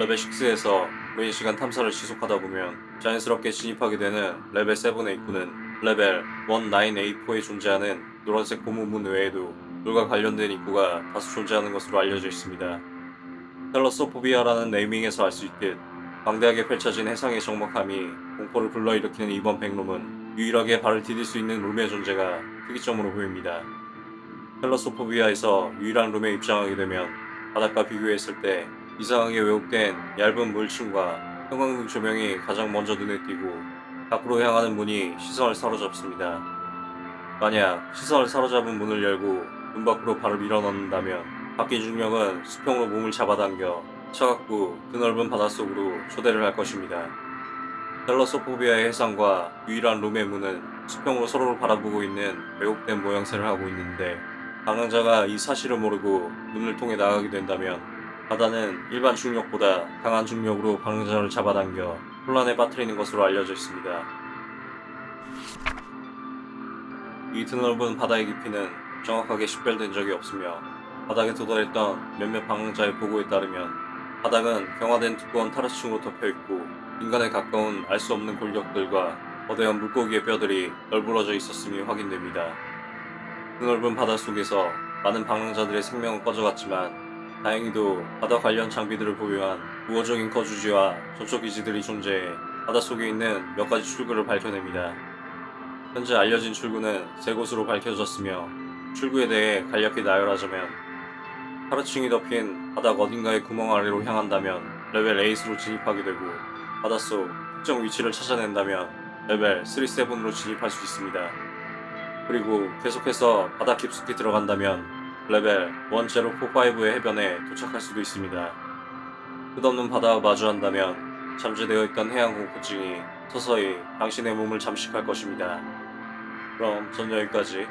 레벨 6에서 메인 시간 탐사를 지속하다 보면 자연스럽게 진입하게 되는 레벨 7의 입구는 레벨 1984에 존재하는 노란색 고무문 외에도 물과 관련된 입구가 다수 존재하는 것으로 알려져 있습니다. Thalassophobia라는 네이밍에서 알 수 있듯 방대하게 펼쳐진 해상의 적막함이 공포를 불러일으키는 이번 백룸은 유일하게 발을 디딜 수 있는 룸의 존재가 특이점으로 보입니다. Thalassophobia에서 유일한 룸에 입장하게 되면 바닥과 비교했을 때 이상하게 왜곡된 얇은 물층과 형광등 조명이 가장 먼저 눈에 띄고 밖으로 향하는 문이 시선을 사로잡습니다. 만약 시선을 사로잡은 문을 열고 문 밖으로 발을 밀어넣는다면 바뀐 중력은 수평으로 몸을 잡아당겨 차갑고 드넓은 바닷속으로 초대를 할 것입니다. 텔러소포비아의 해상과 유일한 룸의 문은 수평으로 서로를 바라보고 있는 왜곡된 모양새를 하고 있는데 방황자가 이 사실을 모르고 문을 통해 나가게 된다면 바다는 일반 중력보다 강한 중력으로 방황자를 잡아당겨 혼란에 빠뜨리는 것으로 알려져 있습니다. 이 드넓은 바다의 깊이는 정확하게 식별된 적이 없으며 바닥에 도달했던 몇몇 방황자의 보고에 따르면 바닥은 경화된 두꺼운 타르층으로 덮여있고 인간에 가까운 알 수 없는 골격들과 거대한 물고기의 뼈들이 널브러져 있었음이 확인됩니다. 그 넓은 바다 속에서 많은 방황자들의 생명은 꺼져갔지만 다행히도 바다 관련 장비들을 보유한 우호적인 거주지와 접촉 기지들이 존재해 바닷속에 있는 몇 가지 출구를 밝혀냅니다. 현재 알려진 출구는 세 곳으로 밝혀졌으며 출구에 대해 간략히 나열하자면 하루층이 덮인 바닥 어딘가의 구멍 아래로 향한다면 레벨 8으로 진입하게 되고 바닷속 특정 위치를 찾아낸다면 레벨 3-7으로 진입할 수 있습니다. 그리고 계속해서 바닥 깊숙이 들어간다면 레벨 1045의 해변에 도착할 수도 있습니다. 끝없는 바다와 마주한다면 잠재되어 있던 해양 공포증이 서서히 당신의 몸을 잠식할 것입니다. 그럼 전 여기까지